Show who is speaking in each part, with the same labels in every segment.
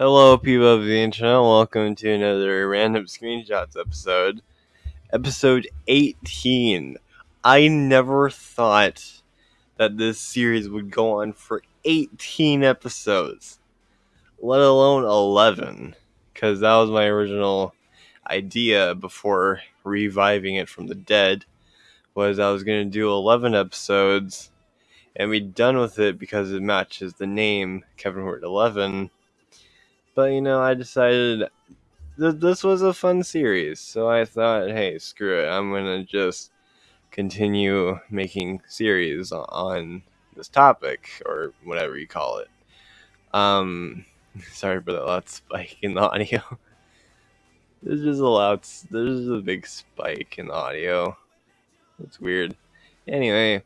Speaker 1: Hello, people of the internet. Welcome to another random screenshots episode. Episode 18. I never thought that this series would go on for 18 episodes, let alone 11, because that was my original idea before reviving it from the dead. Was I was going to do 11 episodes and be done with it because it matches the name Kevin Hort 11 but you know, I decided th- this was a fun series, so I thought, hey, screw it, I'm gonna just continue making series on this topic or whatever you call it. Um, sorry for that loud spike in the audio. there's just a loud, there's a big spike in the audio. It's weird. Anyway,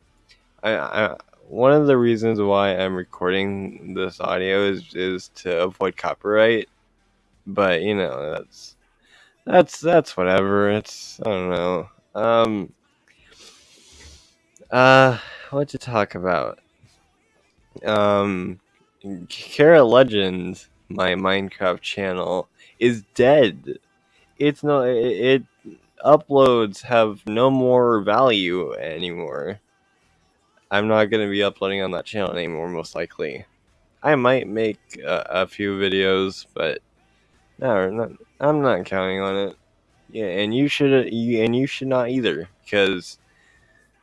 Speaker 1: I, I one of the reasons why I'm recording this audio is is to avoid copyright. But you know, that's that's that's whatever. It's I don't know. Um uh what to talk about? Um Kara Legend, my Minecraft channel, is dead. It's no it, it uploads have no more value anymore. I'm not going to be uploading on that channel anymore, most likely. I might make a, few videos, but no, not, I'm not counting on it. Yeah, and you should, you, and you should not either, because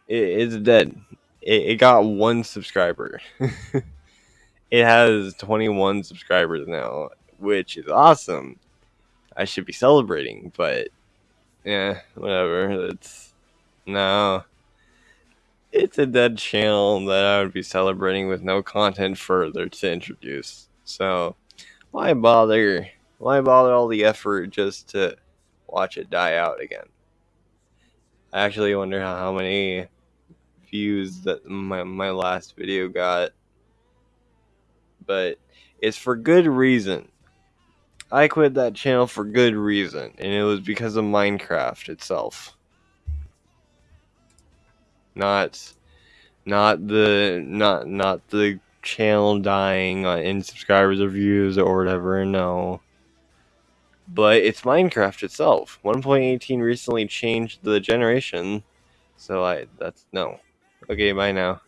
Speaker 1: it, it's dead. It, it got one subscriber. it has 21 subscribers now, which is awesome. I should be celebrating, but yeah, whatever. It's no it's a dead channel that I would be celebrating with no content further to introduce. So, why bother? Why bother all the effort just to watch it die out again? I actually wonder how, how many views that my, my last video got. But it's for good reason. I quit that channel for good reason, and it was because of Minecraft itself not not the not not the channel dying uh, in subscribers or views or whatever. No, but it's Minecraft itself. 1.18 recently changed the generation, so I that's no. Okay, bye now.